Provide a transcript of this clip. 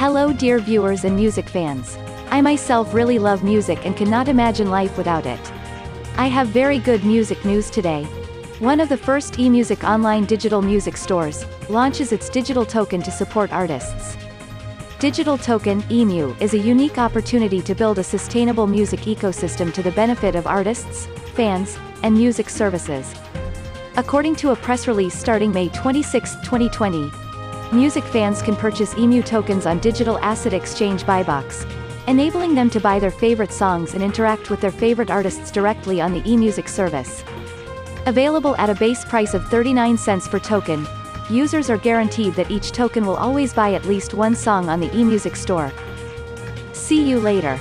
Hello dear viewers and music fans. I myself really love music and cannot imagine life without it. I have very good music news today. One of the first eMusic online digital music stores, launches its digital token to support artists. Digital Token EMU is a unique opportunity to build a sustainable music ecosystem to the benefit of artists, fans, and music services. According to a press release starting May 26, 2020, music fans can purchase EMU tokens on digital asset exchange Bitbox, enabling them to buy their favorite songs and interact with their favorite artists directly on the eMusic service. Available at a base price of 39 cents per token, users are guaranteed that each token will always buy at least one song on the eMusic store. See you later.